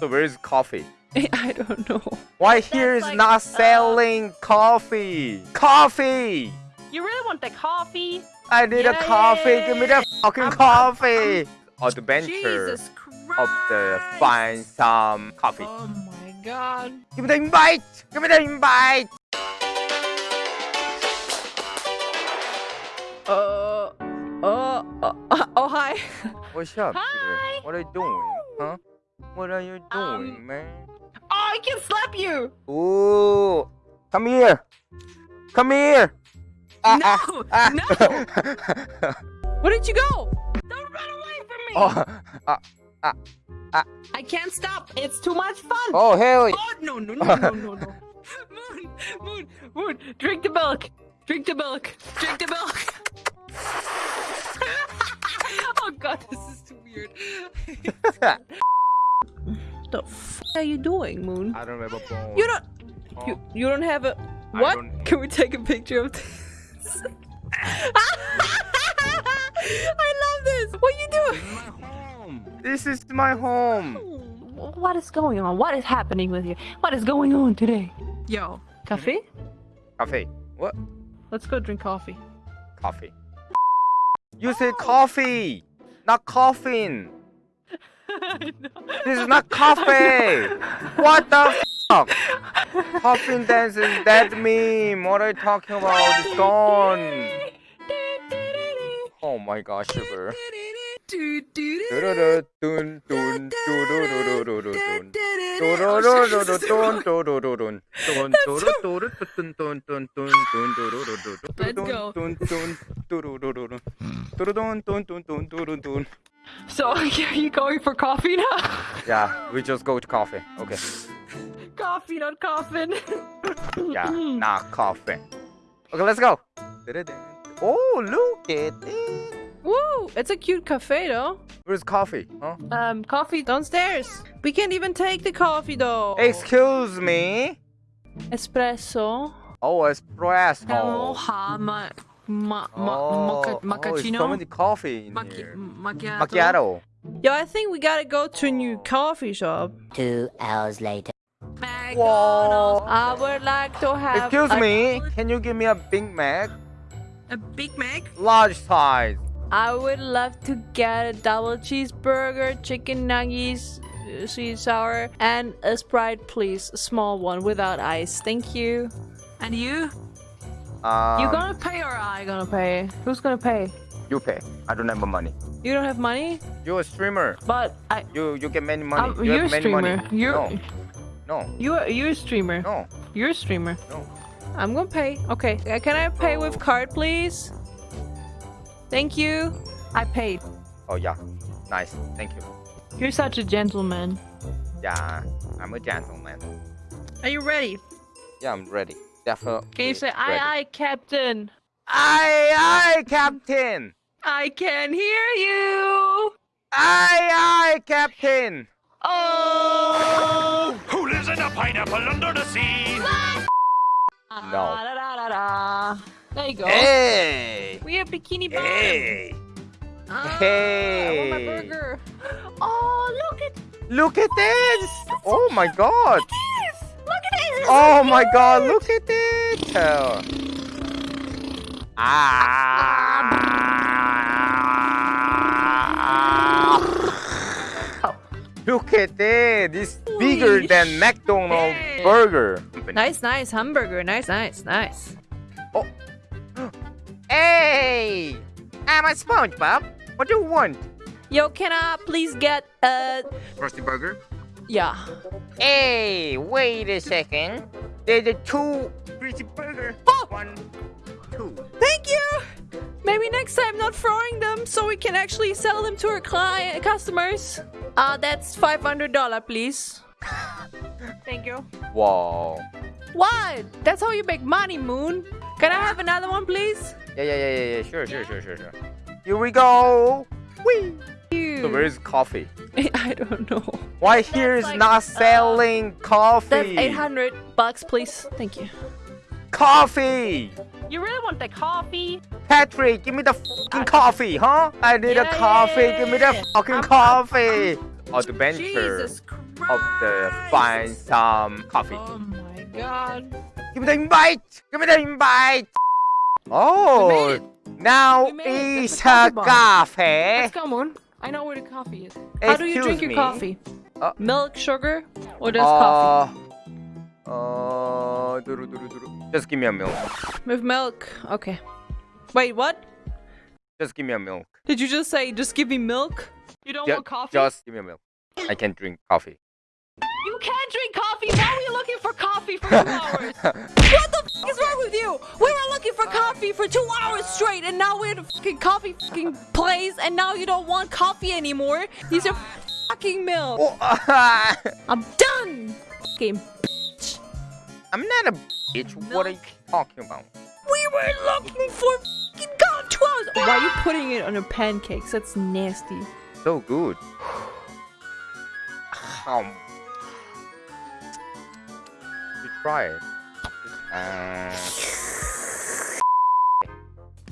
So where is coffee? I don't know. Why here is like, not uh, selling coffee? Coffee! You really want the coffee? I need Yeah, a coffee. yeah, Give me the fucking I'm- I'm- coffee. Adventure Jesus Christ. of the find some coffee. Oh my god. Give me the invite. Give me the invite. Uh, uh, uh, uh, oh hi. What's up? Hi. Peter? What are you doing? Huh? What are you doing, Um, man? Oh, I can slap you. Ooh, come here. Come here. Ah, no, ah, no. ah. Where did you go? Don't run away from me. oh, ah, I can't stop. It's too much fun. oh, hell. Oh, no, no, no, no, no, no. Moon, Moon, Moon, drink the milk. Drink the milk. Drink the milk. oh god, this is too weird. What the f are you doing, Moon? I don't have a bone. You don't. Oh, You you don't have a What? Can we take a picture of this? I love this. What are you doing? my home. This is my home. What is going on? What is happening with you? What is going on today? Yo, coffee? Coffee. What? Let's go drink coffee. Coffee. You said coffee, not coffin. This is not coffee. What the fuck? Coffin dance is that meme. What are you talking about? It's gone. Oh my gosh, sugar. Let's go. So, are you going for coffee now? Yeah, we just go to coffee. Okay. coffee, not coffin. Yeah, not coffee. Okay, let's go. Oh, look at it. Woo! It's a cute cafe though. Where's coffee? Huh? Um, coffee downstairs. We can't even take the coffee though. Excuse me. Espresso. Oh, espresso. Aloha, ma, ma, ma, Oh, mocha, oh, it's so many coffee in Macchi- here. macchiato. Macchiato. Yo, I think we gotta go to a new coffee shop. Two hours later. McDonald's. I would like to have. Excuse a- me. Can you give me a Big Mac? A Big Mac. Large size. I would love to get a double cheeseburger, chicken nuggets, uh, sweet sour, and a Sprite, please. A small one without ice. Thank you. And you? Um, you gonna pay or I gonna pay? Who's gonna pay? You pay. I don't have money. You don't have money, You're a streamer. But I. You you get many money. Um, you you're have a many money. streamer. You're No. No. you are you're a streamer. No. You're a streamer. No. I'm gonna pay. Okay. Uh, Can I pay with card, please? Thank you. I paid. Oh yeah. Nice. Thank you. You're such a gentleman. Yeah. I'm a gentleman. Are you ready? Yeah, I'm ready. Definitely. Can you say aye ready. aye, Captain? Aye aye, Captain. I can hear you. Aye aye, Captain. Oh. Who lives in a pineapple under the sea? No. Da, da, da, da, da. There you go. Hey. We have bikini bottom. Hey. Ah, I want my Hey. burger. Oh, look at Look at this. Oh my God. Oh my God. Look at it. Ah. Look at it. It's bigger Holy than McDonald's shit. burger. Nice, nice hamburger. Nice, nice, nice. Oh. Hey, I'm a SpongeBob. What do you want? Yo, can I please get a... Frosty burger. Yeah. Hey, wait a second. There's a two Frosty burger. One, two. Thank you. Maybe next time not throwing them so we can actually sell them to our client customers. Uh that's five hundred dollar please. Thank you. Wow. What? That's how you make money, Moon. Can I have another one, please? Yeah, yeah, yeah, yeah, yeah. Sure, sure, sure, sure, sure. Here we go. Whee. So where's coffee? I don't know. Why here is like, not uh, selling coffee? That's eight hundred bucks, please. Thank you. Coffee. You really want the coffee? Patrick, give me the fucking coffee, huh? I need Yeah, a yeah, coffee. yeah, Give me the yeah. fucking I'm- coffee. Adventure Jesus Christ. of the find some coffee. Oh my god. Give me the invite. Give me the invite. Oh, now it's a coffee. Let's go, Moon. I know where the coffee is. How do you drink your me. coffee? Uh, Milk, sugar, or just coffee? Uh, uh, duru, duru, duru. just give me a milk. With milk. Okay. Wait, what? Just give me a milk. Did you just say just give me milk? You don't Ju- want coffee? Just give me a milk. I can drink coffee. You can't drink coffee. Why were looking for coffee for two hours? What the f is wrong with you? We were looking for coffee for two hours straight, and now we're at a fucking coffee fucking place, and now you don't want coffee anymore. These are fucking milk. Oh, I'm done. Fucking bitch. I'm not a bitch. What are you talking about? We were looking for fucking god two hours. Why are you putting it on your pancakes? That's nasty. So good. Um, you try it. Uh,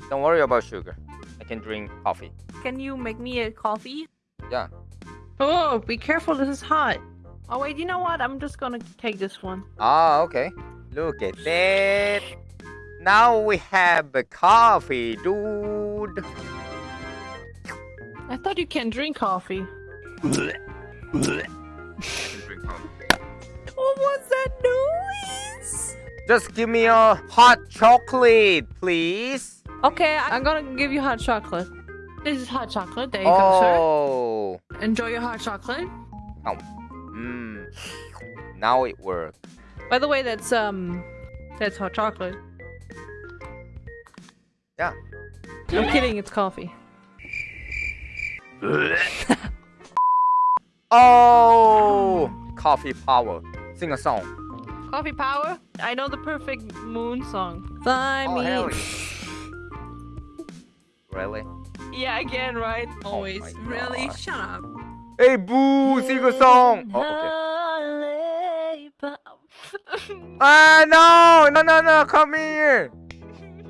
don't worry about sugar. I can drink coffee. Can you make me a coffee? Yeah. Oh, be careful. This is hot. Oh wait, you know what? I'm just gonna take this one. Ah, okay. Look at that. Now we have a coffee, dude. I thought you can drink coffee. What was that noise? Just give me a hot chocolate, please. Okay, I'm gonna give you hot chocolate. This is hot chocolate. There you go, Oh. sir. Enjoy your hot chocolate. Oh. Mmm. Now it works. By the way, that's um, that's hot chocolate. Yeah. I'm kidding. It's coffee. Oh, coffee power. Sing a song. Coffee power. I know the perfect moon song. Fly Oh, me. Really? Yeah, again, right? Always. my really? God. Shut up. Hey, boo, sing a song. Oh, okay. Ah, no, no, no, no, come here.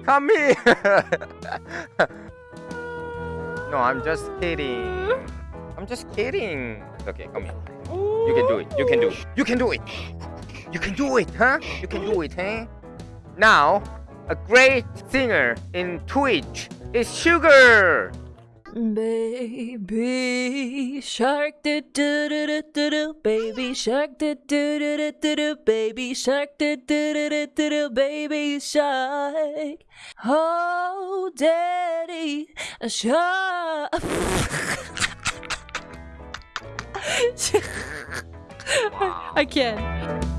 Come here. no, I'm just kidding. I'm just kidding. It's okay, come here. You can do it. You can do it. You can do it. You can do it, huh? You can do it, huh? Now, a great singer in Twitch is Sugar. Baby shark do do do do do do baby shark do do do do do do baby shark do do do do do do baby shark oh daddy a shark I can't